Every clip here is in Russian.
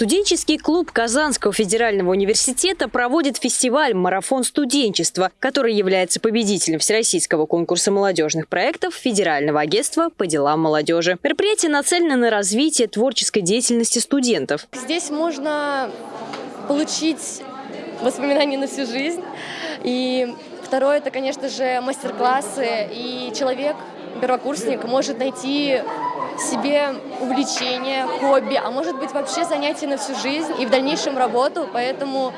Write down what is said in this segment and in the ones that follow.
Студенческий клуб Казанского федерального университета проводит фестиваль «Марафон студенчества», который является победителем Всероссийского конкурса молодежных проектов Федерального агентства по делам молодежи. Мероприятие нацелено на развитие творческой деятельности студентов. Здесь можно получить воспоминания на всю жизнь. И второе, это, конечно же, мастер-классы. И человек, первокурсник, может найти себе увлечение, хобби, а может быть вообще занятие на всю жизнь и в дальнейшем работу, поэтому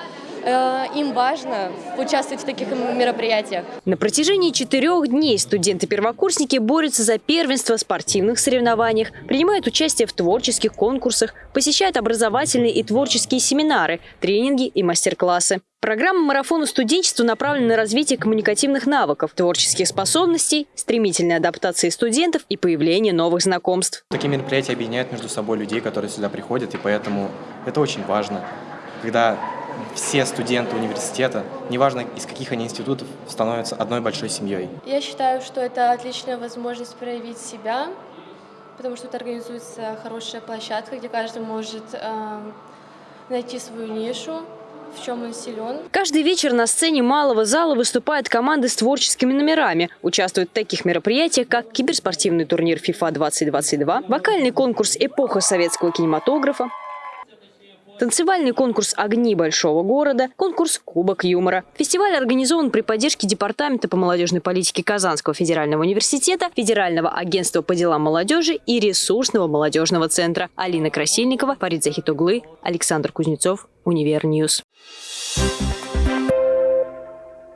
им важно участвовать в таких мероприятиях. На протяжении четырех дней студенты-первокурсники борются за первенство в спортивных соревнованиях, принимают участие в творческих конкурсах, посещают образовательные и творческие семинары, тренинги и мастер-классы. Программа марафона студенчества направлена на развитие коммуникативных навыков, творческих способностей, стремительной адаптации студентов и появление новых знакомств. Такие мероприятия объединяют между собой людей, которые сюда приходят, и поэтому это очень важно, когда все студенты университета, неважно из каких они институтов, становятся одной большой семьей. Я считаю, что это отличная возможность проявить себя, потому что это организуется хорошая площадка, где каждый может э, найти свою нишу, в чем он силен. Каждый вечер на сцене малого зала выступают команды с творческими номерами. Участвуют в таких мероприятиях, как киберспортивный турнир FIFA 2022, вокальный конкурс «Эпоха советского кинематографа», танцевальный конкурс «Огни большого города», конкурс «Кубок юмора». Фестиваль организован при поддержке Департамента по молодежной политике Казанского федерального университета, Федерального агентства по делам молодежи и ресурсного молодежного центра. Алина Красильникова, Фарид Захитоглы, Александр Кузнецов, Универньюз. Thank